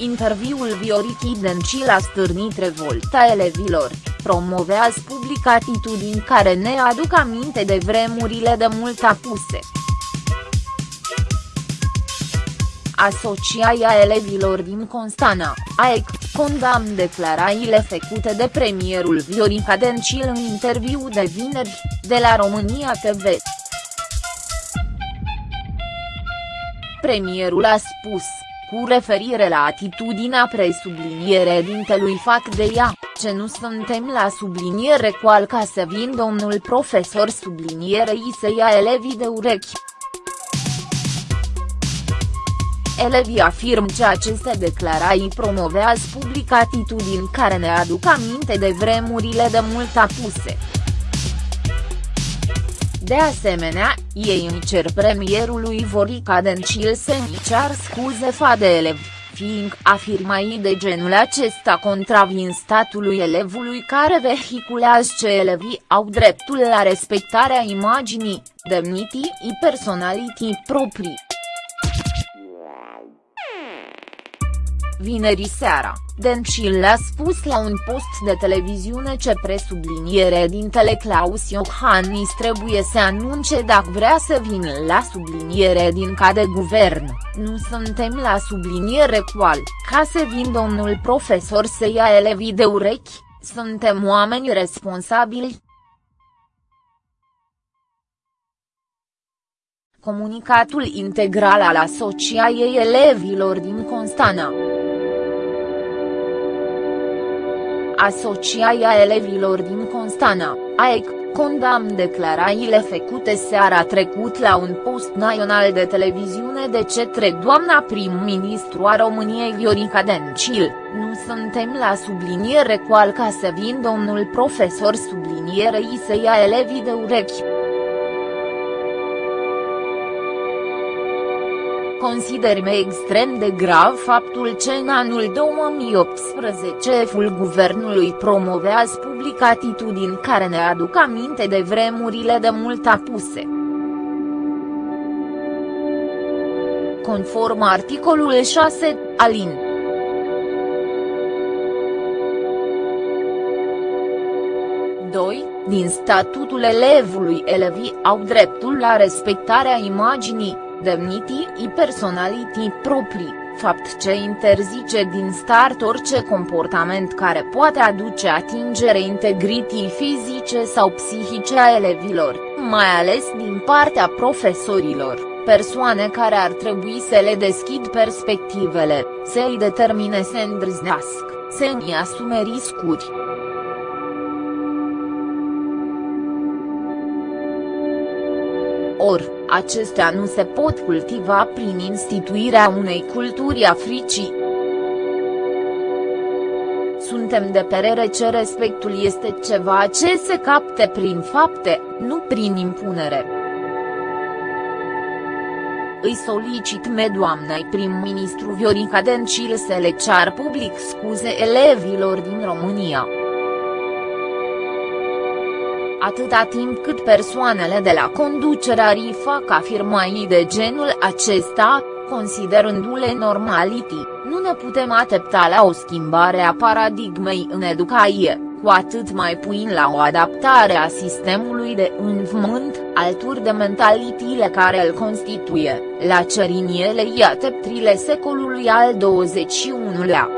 Interviul Viorichi Dencil a stârnit revolta elevilor, promovează public atitudini care ne aduc aminte de vremurile de mult apuse. Asociația Elevilor din Constanța, AEC, condamn declarațiile făcute de premierul Viorica Dencil în interviu de vineri, de la România TV. Premierul a spus, cu referire la atitudinea presubliniere dintelui fac de ea, ce nu suntem la subliniere cu al ca să vin domnul profesor sublinierei să ia elevii de urechi. Elevii afirm ce aceste declarații promovează public atitudini care ne aduc aminte de vremurile de mult apuse. De asemenea, ei îi cer premierului Vorica Dencil să-i cear scuze fa de elevi, fiind afirmai de genul acesta contravin statului elevului care vehiculează ce elevii au dreptul la respectarea imaginii, demnitii și personalității proprii. Vineri seara, Dencil a spus la un post de televiziune ce presubliniere dintele Claus Iohannis trebuie să anunce dacă vrea să vină la subliniere din ca de guvern, nu suntem la subliniere cual, ca să vin domnul profesor să ia elevii de urechi, suntem oameni responsabili. Comunicatul integral al Asociației Elevilor din Constanța. Asociația Elevilor din Constana, AEC, condamn declarațiile făcute seara trecut la un post național de televiziune de cetre doamna prim-ministru a României Viorica Dencil, nu suntem la subliniere cu al ca să vin domnul profesor sublinierei să ia elevii de urechi. Considerăm extrem de grav faptul ce în anul 2018 ful guvernului promovează public atitudini care ne aduc aminte de vremurile de mult apuse. Conform articolul 6, alin. Doi, din statutul elevului elevii au dreptul la respectarea imaginii, demnitii și personalității proprii, fapt ce interzice din start orice comportament care poate aduce atingere integrității fizice sau psihice a elevilor, mai ales din partea profesorilor, persoane care ar trebui să le deschid perspectivele, să îi determine să îndrăznească, să îi asume riscuri. Or, acestea nu se pot cultiva prin instituirea unei culturi africii. Suntem de perere ce respectul este ceva ce se capte prin fapte, nu prin impunere. Îi solicit me doamnei prim-ministru Viorica Dencil să le cear public scuze elevilor din România atâta timp cât persoanele de la conducerea RI fac afirmații de genul acesta, considerându-le normality, nu ne putem atepta la o schimbare a paradigmei în educație, cu atât mai puin la o adaptare a sistemului de învățământ, alături de mentalitile care îl constituie, la ceriniele iateptrile secolului al XXI-lea.